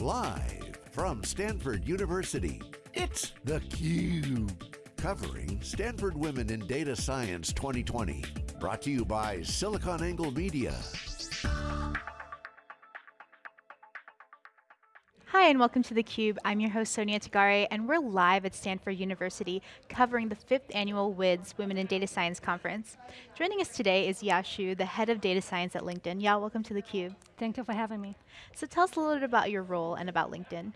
Live from Stanford University, it's theCUBE. Covering Stanford Women in Data Science 2020. Brought to you by SiliconANGLE Media. Hi and welcome to theCUBE. I'm your host Sonia Tagare and we're live at Stanford University covering the fifth annual WIDS Women in Data Science Conference. Joining us today is Ya Xu, the head of data science at LinkedIn. Ya, welcome to theCUBE. Thank you for having me. So tell us a little bit about your role and about LinkedIn.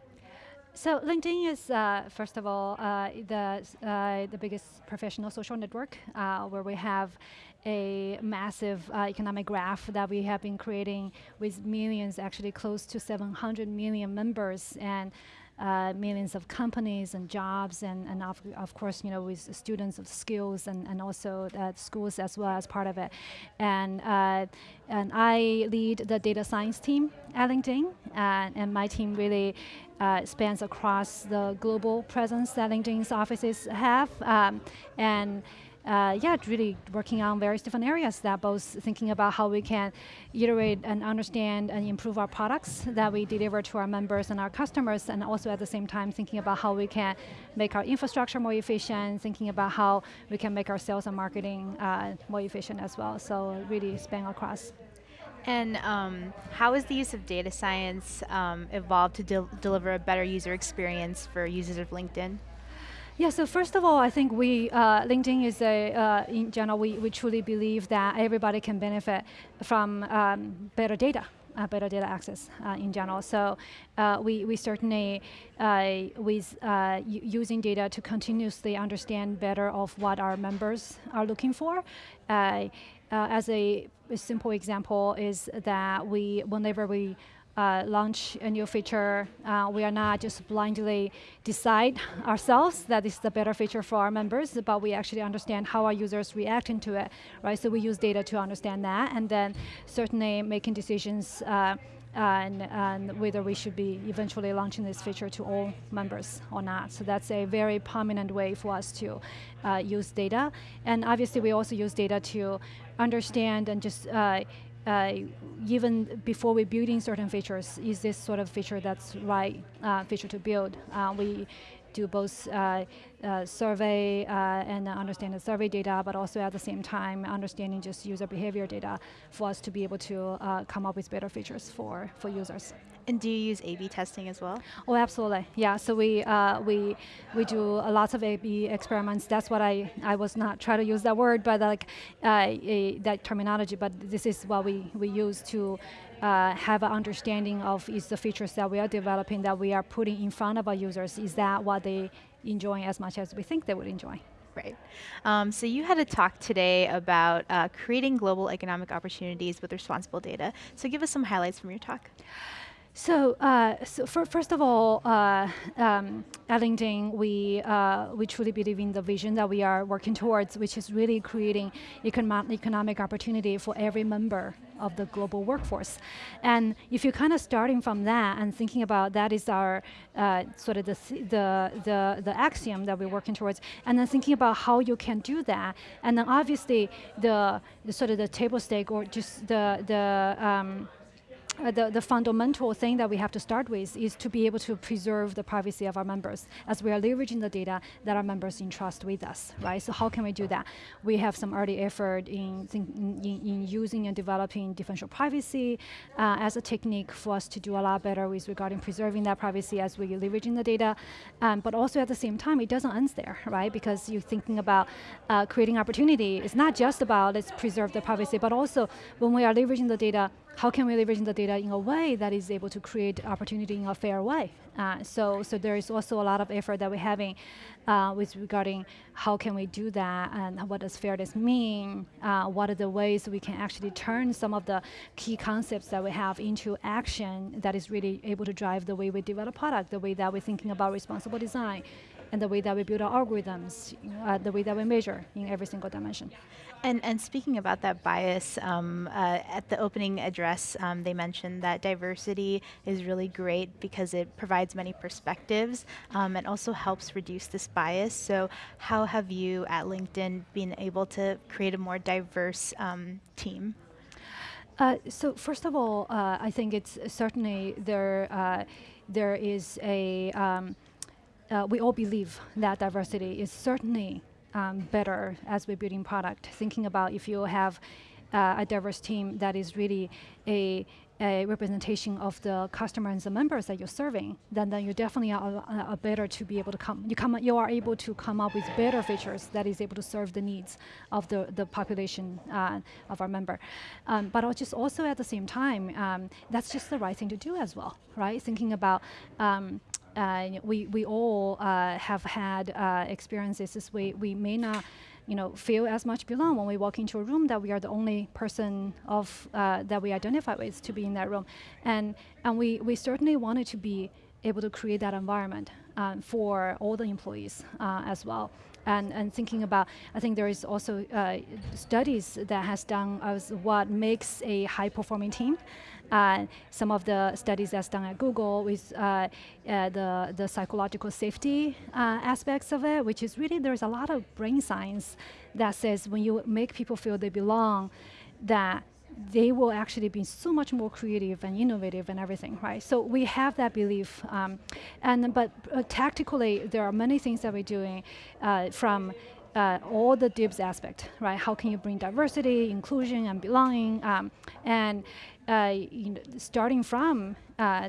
So LinkedIn is, uh, first of all, uh, the, uh, the biggest professional social network uh, where we have a massive uh, economic graph that we have been creating with millions, actually close to 700 million members. and uh, millions of companies and jobs, and, and of, of course, you know, with students of skills and, and also schools as well as part of it. And, and I lead the data science team at LinkedIn, and my team really uh, spans across the global presence that LinkedIn's offices have. Um, and uh, yeah, really working on various different areas that both thinking about how we can iterate and understand and improve our products that we deliver to our members and our customers, and also at the same time thinking about how we can make our infrastructure more efficient, thinking about how we can make our sales and marketing uh, more efficient as well. So really span across. And um, how has the use of data science um, evolved to de deliver a better user experience for users of LinkedIn? Yeah, so first of all, I think we, uh, LinkedIn is a, uh, in general, we, we truly believe that everybody can benefit from um, better data. Uh, better data access uh, in general. So uh, we, we certainly, uh, with using data to continuously understand better of what our members are looking for. As a, a, simple example is that we, whenever we uh, launch a new feature, uh, we are not just blindly decide ourselves that this is the better feature for our members, but we actually understand how our users reacting to it, right? So we use data to understand that, and then certainly making decisions uh, and, and, whether we should be eventually launching this feature to all members or not. So that's a very prominent way for us to uh, use data. And obviously we also use data to understand and just uh, uh, even before we building certain features, is this sort of feature that's right uh, feature to build? Uh, we do both uh, uh, survey and understand the survey data, but also at the same time understanding just user behavior data for us to be able to come up with better features for, for users. And do you use A/B testing as well? Oh, absolutely. Yeah. So we uh, we we do a lot of A/B experiments. That's what I I was not trying to use that word, but like uh, a, that terminology. But this is what we we use to. Uh, have an understanding of is the features that we are developing that we are putting in front of our users, is that what they enjoy as much as we think they would enjoy? Right. Um, so you had a talk today about uh, creating global economic opportunities with responsible data. So give us some highlights from your talk. So, uh, so for, first of all, uh, um, at LinkedIn, we, uh, we truly believe in the vision that we are working towards, which is really creating economic, economic opportunity for every member of the global workforce. And if you're kind of starting from that and thinking about that is our uh, sort of the, the, the, the axiom that we're working towards, and then thinking about how you can do that, and then obviously the, the sort of the table stake or just the, the um, uh, the, the fundamental thing that we have to start with is to be able to preserve the privacy of our members as we are leveraging the data that our members entrust with us, right? So how can we do that? We have some early effort in, in, in using and developing differential privacy uh, as a technique for us to do a lot better with regarding preserving that privacy as we are leveraging the data. Um, but also at the same time, it doesn't end there, right? Because you're thinking about uh, creating opportunity. It's not just about let's preserve the privacy, but also when we are leveraging the data, how can we leverage the data in a way that is able to create opportunity in a fair way? Uh, so, so there is also a lot of effort that we're having uh, with regarding how can we do that and what does fairness mean? Uh, what are the ways we can actually turn some of the key concepts that we have into action that is really able to drive the way we develop product, the way that we're thinking about responsible design, and the way that we build our algorithms, uh, the way that we measure in every single dimension. And, and speaking about that bias, um, uh, at the opening address, um, they mentioned that diversity is really great because it provides many perspectives um, and also helps reduce this bias. So how have you at LinkedIn been able to create a more diverse um, team? Uh, so first of all, uh, I think it's certainly there. Uh, there is a. Um, uh, we all believe that diversity is certainly um, better as we're building product. Thinking about if you have uh, a diverse team that is really a a representation of the customers and the members that you're serving, then, then you definitely are, are, better to be able to come. You come, you are able to come up with better features that is able to serve the needs of the the population uh, of our member. Um, but just also at the same time, um, that's just the right thing to do as well, right? Thinking about. Um, uh, we we all uh, have had uh, experiences way. We may not you know, feel as much belong when we walk into a room that we are the only person of uh, that we identify with to be in that room, and and we we certainly wanted to be able to create that environment um, for all the employees uh, as well. And, and thinking about, I think there is also uh, studies that has done as what makes a high performing team. Uh, some of the studies that's done at Google with uh, uh, the, the psychological safety uh, aspects of it, which is really there's a lot of brain science that says when you make people feel they belong, that they will actually be so much more creative and innovative and everything, right? So we have that belief, um, and but uh, tactically there are many things that we're doing uh, from uh, all the DIBS aspect, right? How can you bring diversity, inclusion, and belonging, um, and uh, you know, starting from uh,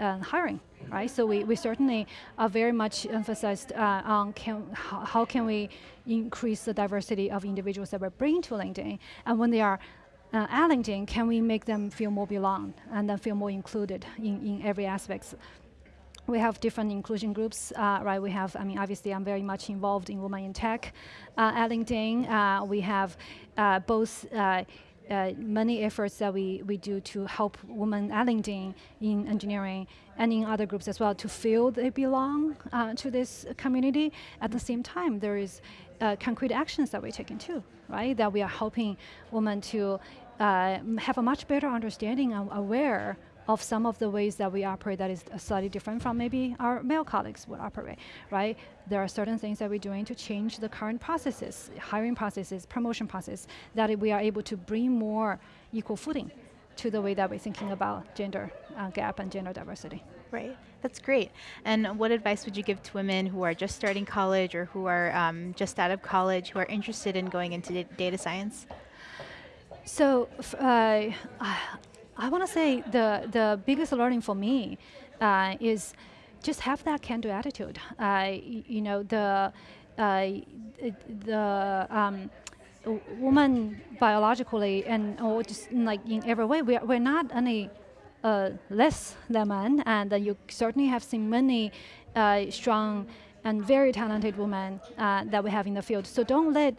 uh, hiring, right? So we, we certainly are very much emphasized uh, on can, how can we increase the diversity of individuals that we're bringing to LinkedIn, and when they are uh, at LinkedIn, can we make them feel more belong and then feel more included in, in every aspect we have different inclusion groups, uh, right? We have, I mean, obviously I'm very much involved in Women in Tech uh, at LinkedIn. Uh, we have uh, both uh, uh, many efforts that we, we do to help women at LinkedIn in engineering and in other groups as well to feel they belong to this community. At the same time, there is concrete actions that we're taking too, right? That we are helping women to have a much better understanding and aware of some of the ways that we operate that is slightly different from maybe our male colleagues would operate, right? There are certain things that we're doing to change the current processes, hiring processes, promotion process, that we are able to bring more equal footing to the way that we're thinking about gender uh, gap and gender diversity. Right, that's great. And what advice would you give to women who are just starting college or who are um, just out of college who are interested in going into data science? So, uh, I want to say the the biggest learning for me uh, is just have that can-do attitude. Uh, you know the uh, the um, woman biologically and or just like in every way we're we're not any uh, less than men, and you certainly have seen many uh, strong and very talented women that we have in the field. So don't let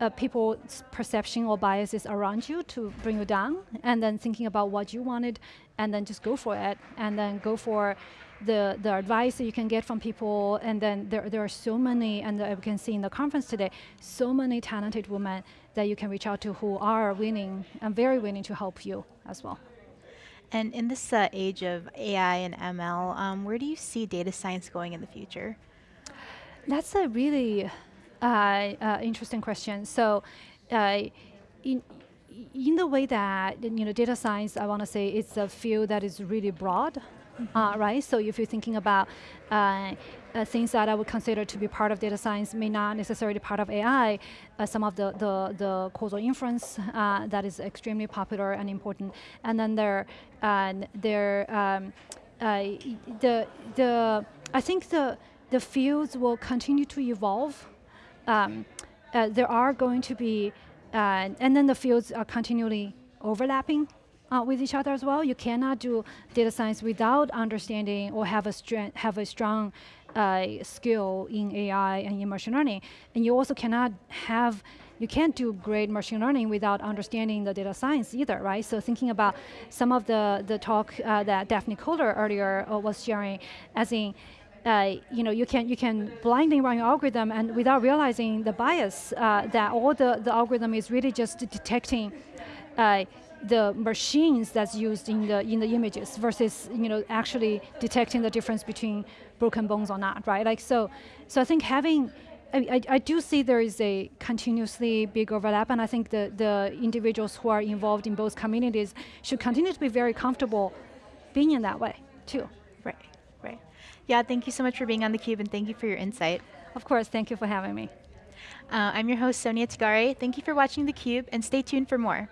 uh, people's perception or biases around you to bring you down, and then thinking about what you wanted, and then just go for it, and then go for the, the advice that you can get from people, and then there, there are so many, and we can see in the conference today, so many talented women that you can reach out to who are willing and very willing to help you as well. And in this uh, age of AI and ML, um, where do you see data science going in the future? That's a really uh, uh, interesting question. So, uh, in in the way that you know data science, I want to say it's a field that is really broad, mm -hmm. right? So if you're thinking about uh, things that I would consider to be part of data science may not necessarily part of AI. Uh, some of the, the, the causal inference uh, that is extremely popular and important. And then there, there um, the, the, I think the, the fields will continue to evolve um, uh, there are going to be, uh, and then the fields are continually overlapping uh, with each other as well. You cannot do data science without understanding or have a strength, have a strong uh, skill in AI and in machine learning. And you also cannot have you can't do great machine learning without understanding the data science either, right? So thinking about some of the, the talk uh, that Daphne Koller earlier uh, was sharing, as in uh, you know, you can you can blindly run your algorithm and without realizing the bias uh, that all the, the algorithm is really just detecting uh, the machines that's used in the in the images versus you know actually detecting the difference between broken bones or not, right? Like so, so I think having I, I, do see there is a continuously big overlap, and I think the, the individuals who are involved in both communities should continue to be very comfortable being in that way, too. Right, right. Yeah, thank you so much for being on theCUBE, and thank you for your insight. Of course, thank you for having me. Uh, I'm your host, Sonia Tagare. Thank you for watching theCUBE, and stay tuned for more.